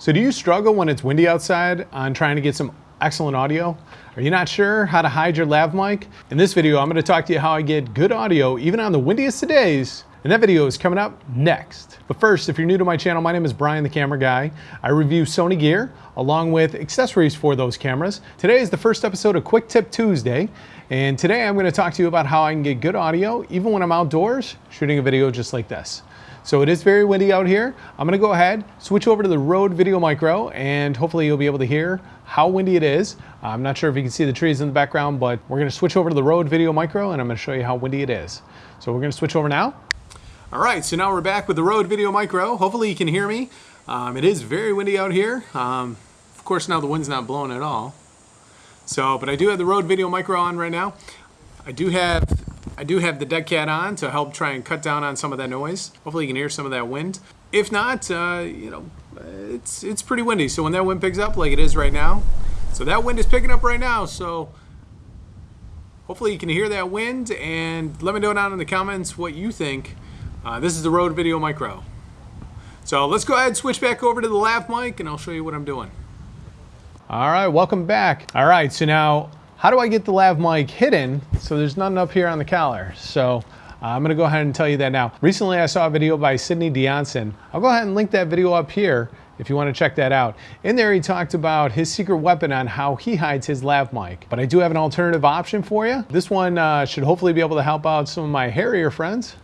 So do you struggle when it's windy outside on trying to get some excellent audio? Are you not sure how to hide your lav mic? In this video, I'm gonna to talk to you how I get good audio even on the windiest of days. And that video is coming up next. But first, if you're new to my channel, my name is Brian the Camera Guy. I review Sony gear along with accessories for those cameras. Today is the first episode of Quick Tip Tuesday. And today I'm gonna to talk to you about how I can get good audio even when I'm outdoors shooting a video just like this. So it is very windy out here. I'm gonna go ahead, switch over to the Rode Video Micro, and hopefully you'll be able to hear how windy it is. I'm not sure if you can see the trees in the background, but we're gonna switch over to the Rode Video Micro, and I'm gonna show you how windy it is. So we're gonna switch over now. All right, so now we're back with the Rode Video Micro. Hopefully you can hear me. Um, it is very windy out here. Um, of course, now the wind's not blowing at all. So, but I do have the Rode Video Micro on right now. I do have I do have the dead cat on to help try and cut down on some of that noise. Hopefully you can hear some of that wind. If not, uh, you know, it's, it's pretty windy. So when that wind picks up like it is right now, so that wind is picking up right now. So hopefully you can hear that wind and let me know down in the comments what you think. Uh, this is the Rode Video Micro. So let's go ahead and switch back over to the lav mic and I'll show you what I'm doing. All right, welcome back. All right, so now how do I get the lav mic hidden so there's nothing up here on the collar? So uh, I'm gonna go ahead and tell you that now. Recently I saw a video by Sidney Diongzon. I'll go ahead and link that video up here if you want to check that out. In there he talked about his secret weapon on how he hides his lav mic. But I do have an alternative option for you. This one uh, should hopefully be able to help out some of my hairier friends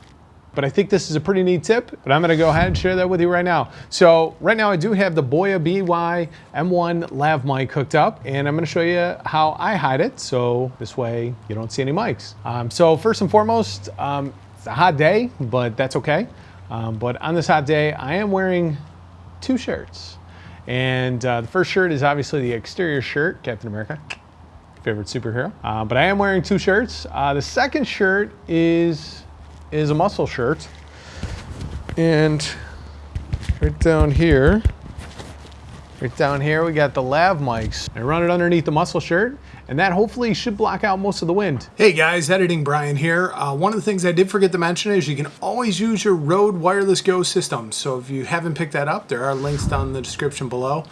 but I think this is a pretty neat tip, but I'm gonna go ahead and share that with you right now. So right now I do have the Boya BY M1 lav mic hooked up and I'm gonna show you how I hide it so this way you don't see any mics. Um, so first and foremost, um, it's a hot day, but that's okay. Um, but on this hot day, I am wearing two shirts. And uh, the first shirt is obviously the exterior shirt, Captain America, favorite superhero. Uh, but I am wearing two shirts. Uh, the second shirt is is a muscle shirt. And right down here, right down here, we got the lav mics. I run it underneath the muscle shirt and that hopefully should block out most of the wind. Hey guys, Editing Brian here. Uh, one of the things I did forget to mention is you can always use your Rode Wireless Go system. So if you haven't picked that up, there are links down in the description below.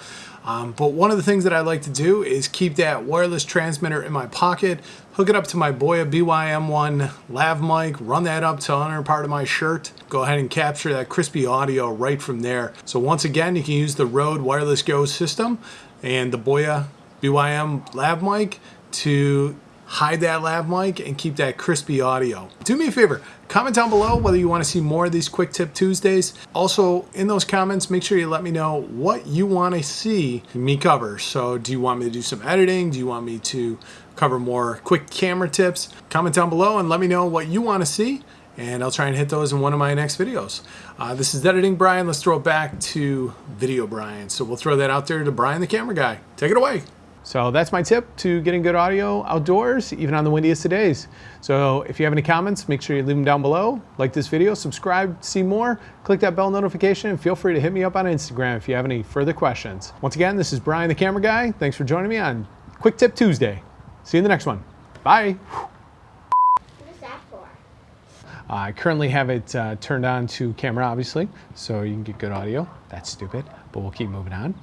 Um, but one of the things that I like to do is keep that wireless transmitter in my pocket, hook it up to my Boya BYM1 lav mic, run that up to under part of my shirt, go ahead and capture that crispy audio right from there. So once again, you can use the Rode Wireless Go system and the Boya BYM lav mic to hide that lav mic and keep that crispy audio. Do me a favor, comment down below whether you want to see more of these Quick Tip Tuesdays. Also, in those comments, make sure you let me know what you want to see me cover. So do you want me to do some editing? Do you want me to cover more quick camera tips? Comment down below and let me know what you want to see and I'll try and hit those in one of my next videos. Uh, this is Editing Brian. Let's throw it back to Video Brian. So we'll throw that out there to Brian the Camera Guy. Take it away. So that's my tip to getting good audio outdoors, even on the windiest of days. So if you have any comments, make sure you leave them down below. Like this video, subscribe, see more, click that bell notification, and feel free to hit me up on Instagram if you have any further questions. Once again, this is Brian the Camera Guy. Thanks for joining me on Quick Tip Tuesday. See you in the next one. Bye. Who is that for? I currently have it uh, turned on to camera, obviously, so you can get good audio. That's stupid, but we'll keep moving on.